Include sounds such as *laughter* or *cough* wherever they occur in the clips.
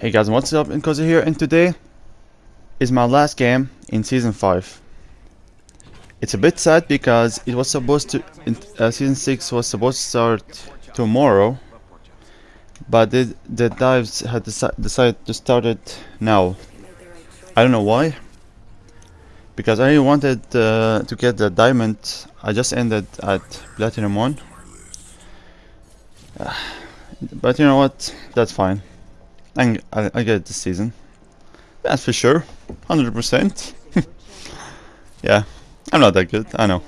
Hey guys, what's up? Inkoza here, and today is my last game in Season 5. It's a bit sad because it was supposed to, uh, Season 6 was supposed to start tomorrow, but the, the dives had deci decided to start it now. I don't know why, because I wanted uh, to get the diamond, I just ended at Platinum 1. *sighs* but you know what, that's fine. I, I, I get it this season. That's for sure. 100%. *laughs* yeah, I'm not that good, I know.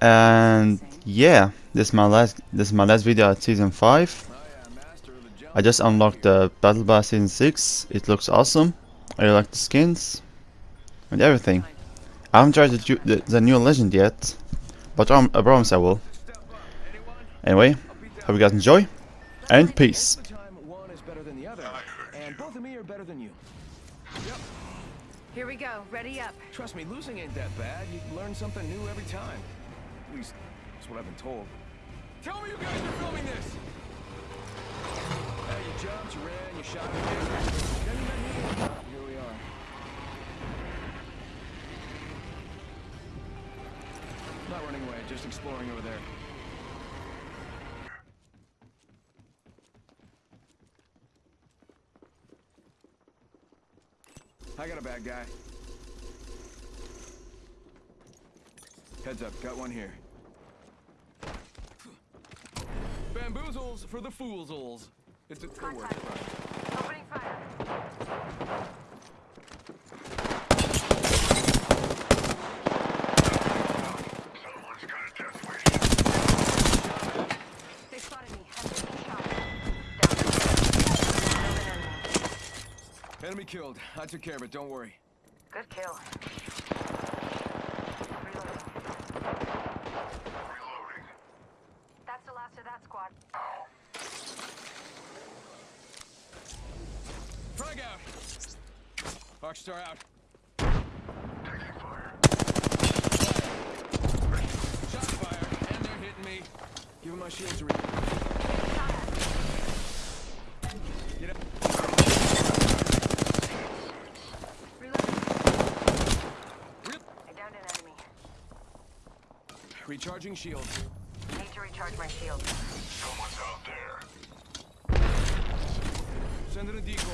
And yeah, this is my last this is my last video at season 5. I just unlocked the battle pass season 6. It looks awesome. I really like the skins and everything. I haven't tried the, the, the new legend yet, but I promise I will. Anyway, hope you guys enjoy, and peace. Here we go. Ready up. Trust me, losing ain't that bad. You learn something new every time. At least, that's what I've been told. Tell me you guys are filming this! Hey, you jumped, you ran, you shot, Then you met me. Here we are. Not running away, just exploring over there. I got a bad guy. Heads up, got one here. Bamboozles for the foolsels. It's a good work. Opening fire. They spotted me. I'm taking shots. Down. Enemy killed. I took care of it, don't worry. Good kill. Reloading. That's the last of that squad. Frag out! Arcstar out. Shot fire, and they're hitting me. Give him my shields to re- Get up. Reloading. Rip. I downed an enemy. Recharging shields. Need to recharge my shield. Someone's out there. Send in a decoy.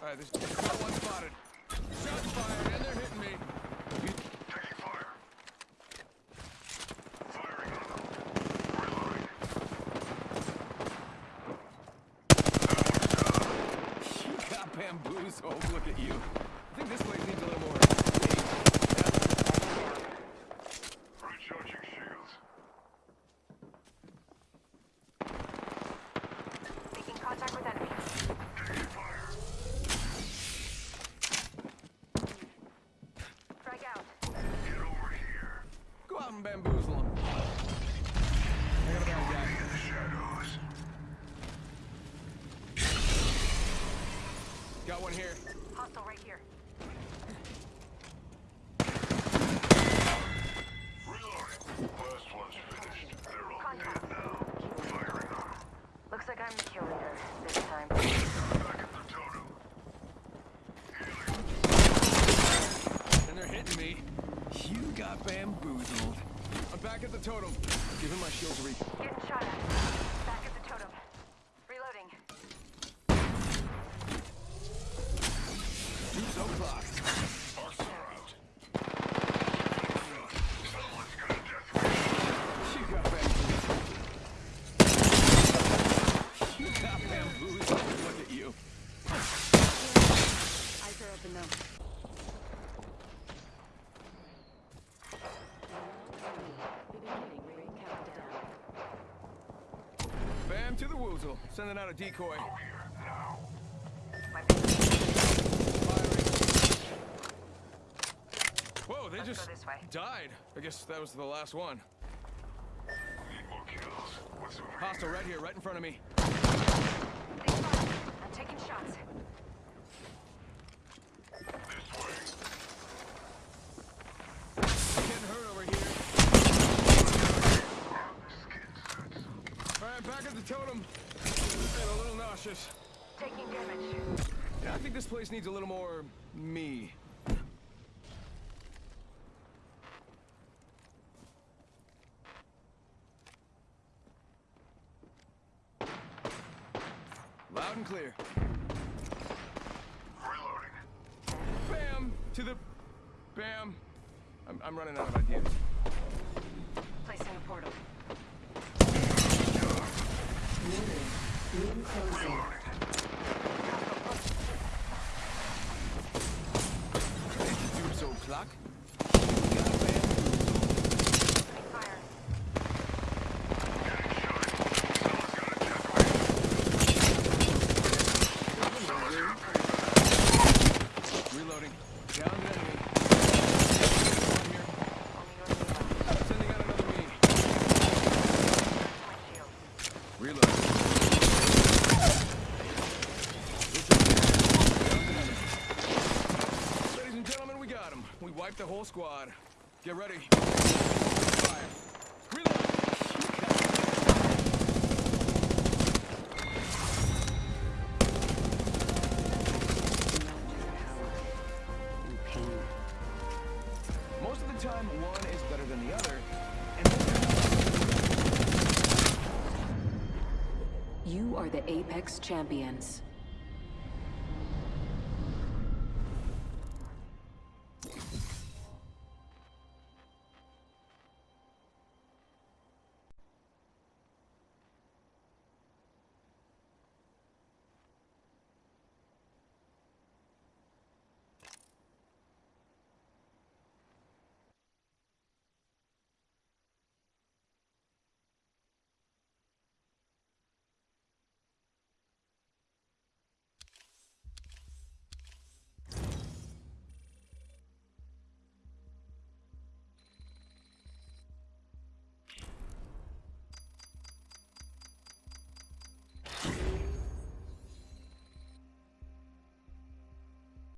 Alright, there's one spotted. Shots fired, and they're hitting me. Taking fire. Firing on them. Reloading. *laughs* You got bamboozled. Look at you. I think this place needs a little more. Recharging shields. Making contact with enemy. Taking fire. Frag out. Get over here. Go out and bamboozle them. I got a bad guy. In the shadows. Got one here. Hostile right here. Reloading. Last one's finished. They're all Contact. dead now. Firing on them. Looks like I'm the kill leader this time. Back at the totem. And they're hitting me. You got bamboozled. I'm back at the totem. Give him my shield to re- Getting shot at the totem. Reloading. Two so clock. Arcstar out. Someone's got a death wish. You got bamboozled. You got bamboozled. Look at you. Eyes are open though. Bam to the woozle. Sending out a decoy. Here, now. Whoa, they Let's just this way. died. I guess that was the last one. Need more kills. What's over Hostile right here, right in front of me. They spotted me. I'm taking shots. This way. Getting hurt over here. Skin suits. All right, back at the totem. And a little nauseous. Taking damage. Yeah, I think this place needs a little more me. Loud and clear. Reloading. Bam! To the... Bam! I'm, I'm running out of ideas. Placing a portal. Ring closing. Tube so clock. Got bam. Fire. Reloading. Down an enemy. One here. Sending out another me. My shield. Reload. Ladies and gentlemen, we got him. We wiped the whole squad. Get ready. Fire. Most of the time, one is better than the other. You are the Apex Champions.